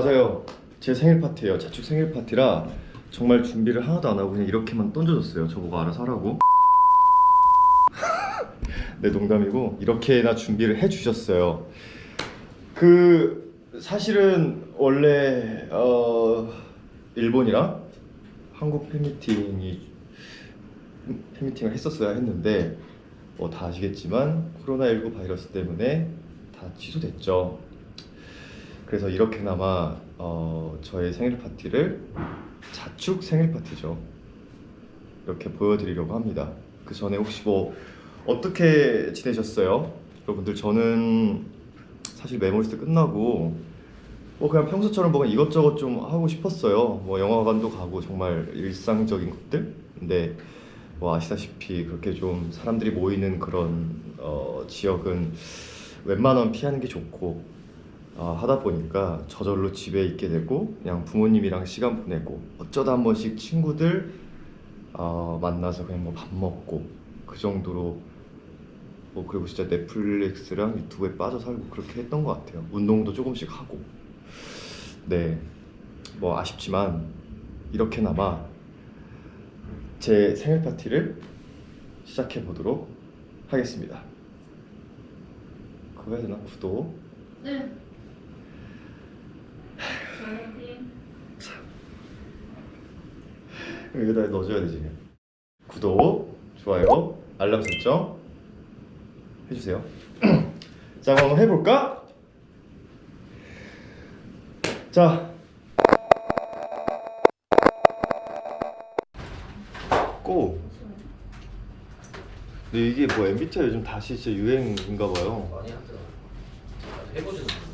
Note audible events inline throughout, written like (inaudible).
맞아요. 제 생일 파티예요. 자축 생일 파티라 정말 준비를 하나도 안 하고 그냥 이렇게만 던져줬어요. 저보고 알아서 하라고. (laughs) 네 농담이고 이렇게나 준비를 해주셨어요. 그 사실은 원래 어, 일본이랑 한국 팬미팅이 팬미팅을 했었어야 했는데 뭐 다 아시겠지만 코로나19 바이러스 때문에 다 취소됐죠. 그래서 이렇게나마 어, 저의 생일 파티를 자축 생일 파티죠. 이렇게 보여드리려고 합니다. 그 전에 혹시 뭐 어떻게 지내셨어요? 여러분들 저는 사실 메모리스트 끝나고 뭐 그냥 평소처럼 뭔가 이것저것 좀 하고 싶었어요. 뭐 영화관도 가고 정말 일상적인 것들. 근데 뭐 아시다시피 그렇게 좀 사람들이 모이는 그런 어, 지역은 웬만하면 피하는 게 좋고 아, 하다 보니까 저절로 집에 있게 되고 그냥 부모님이랑 시간 보내고 어쩌다 한 번씩 친구들 어, 만나서 그냥 뭐 밥 먹고 그 정도로 뭐 그리고 진짜 넷플릭스랑 유튜브에 빠져 살고 그렇게 했던 것 같아요. 운동도 조금씩 하고 네 뭐 아쉽지만 이렇게나마 제 생일 파티를 시작해 보도록 하겠습니다. 그거 해야 되나? 구독 네. 여기다 넣어줘야 되지. 구독, 좋아요, 알람 설정 해주세요. (clears throat) 자, 그럼 해볼까? 자, 고. 근데 이게 뭐 MBTI 요즘 다시 진짜 유행인가 봐요. 못했어.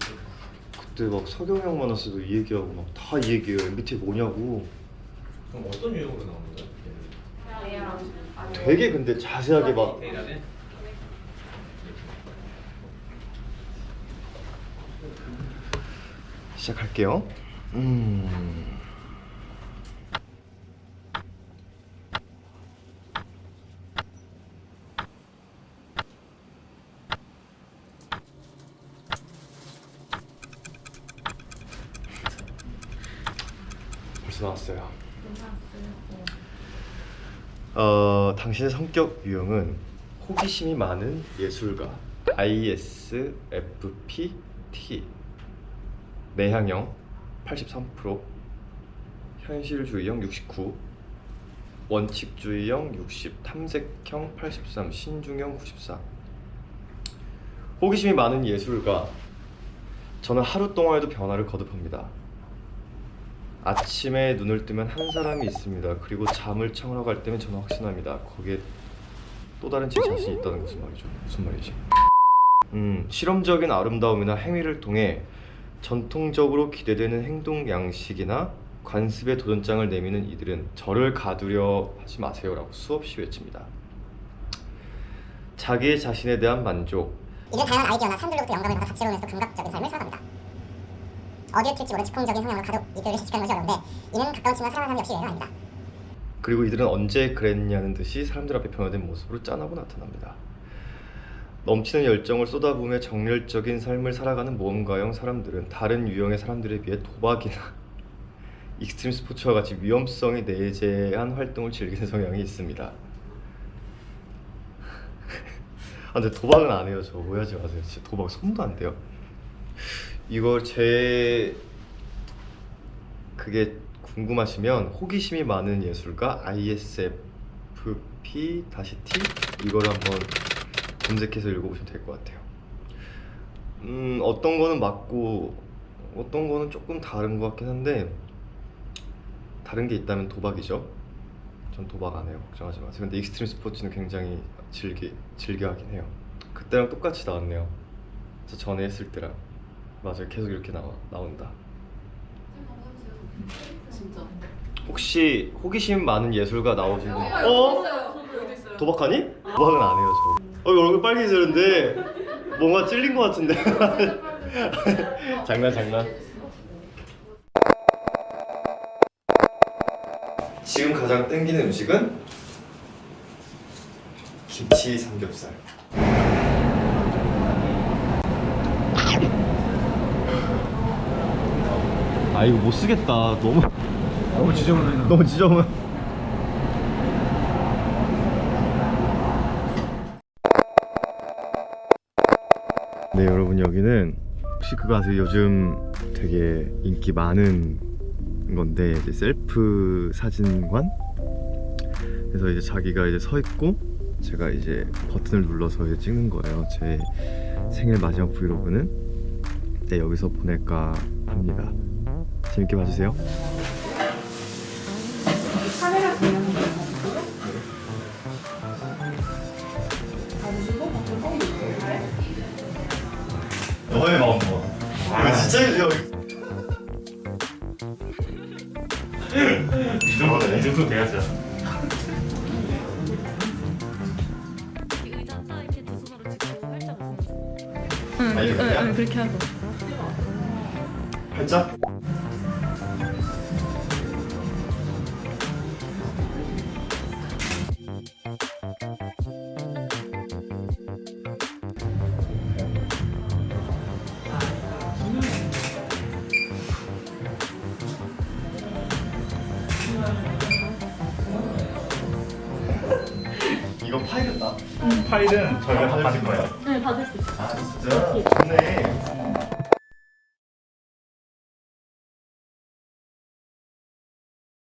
그때 막 서경영 만났을 때도 이 얘기하고 막 다 이 얘기해요. MBTI 뭐냐고. 그럼 어떤 유형으로 나오는 거야? 되게 근데 자세하게 막? 시작할게요. 음. 벌써 나왔어요. 어, 당신의 성격 유형은 호기심이 많은 예술가 ISFP T 내향형 83% 현실주의형 69 원칙주의형 60 탐색형 83 신중형 94 호기심이 많은 예술가. 저는 하루 동안에도 변화를 거듭합니다 아침에 눈을 뜨면 한 사람이 있습니다. 그리고 잠을 청하러 갈 때면 저는 확신합니다. 거기에 또 다른 제 자신이 있다는 것은 말이죠. 무슨 말이지? 음, 실험적인 아름다움이나 행위를 통해 전통적으로 기대되는 행동 양식이나 관습에 도전장을 내미는 이들은 저를 가두려 하지 마세요 라고 수없이 외칩니다. 자기 자신에 대한 만족, 이들 다양한 아이디어나 사람들로부터 영감을 받아 다채로우면서 감각적인 삶을 살아갑니다. 어디에 튈지 모른 즉흥적인 성향으로 가득 이들을 예측하는 것이 어려운데 이는 가까운 친구나 사랑하는 사람 역시 예외가 아닙니다. 그리고 이들은 언제 그랬냐는 듯이 사람들 앞에 변화된 모습으로 짠하고 나타납니다. 넘치는 열정을 쏟아부으며 정열적인 삶을 살아가는 모험가형 사람들은 다른 유형의 사람들에 비해 도박이나 (laughs) 익스트림 스포츠와 같이 위험성이 내재한 활동을 즐기는 성향이 있습니다. (laughs) 아 근데 도박은 안 해요. 저 오해하지 마세요. 진짜 도박 손도 안 대요. 이걸 제 그게 궁금하시면 호기심이 많은 예술가 ISFP 대시 T 이걸 한번 검색해서 읽어보시면 될 것 같아요. 음 어떤 거는 맞고 어떤 거는 조금 다른 것 같긴 한데 다른 게 있다면 도박이죠. 전 도박 안 해요. 걱정하지 마세요. 근데 익스트림 스포츠는 굉장히 즐기 즐겨 하긴 해요. 그때랑 똑같이 나왔네요. 저 전에 했을 때랑 맞아요. 계속 이렇게 나와 나온다. 진짜. 혹시 호기심 많은 예술가 나오신 분? 어? 어? 도박하니? 도박은 안 해요 저. 어 얼굴 빨개지는데 뭔가 찔린 것 같은데. (laughs) 장난 장난. 지금 가장 땡기는 음식은 김치 삼겹살. 아 이거 못 쓰겠다. 너무 너무 지저분해. (laughs) 너무 지저분. 네 여러분 여기는 혹시 그거 아세요? 요즘 되게 인기 많은 건데 이제 셀프 사진관 그래서 이제 자기가 이제 서 있고 제가 이제 버튼을 눌러서 이제 찍는 거예요 제 생일 마지막 브이로그는 네, 여기서 보낼까 합니다 재밌게 봐주세요. 너의 마음 이거 진짜 이거 이 정도 이 정도 돼야죠. 웃으면서. 아, 응? 응, 그렇게 하고. 살짝 이거 파일은 나 파일은 저희가 다 받을 거예요. 네, 받을 수 있어요. 아 진짜 좋네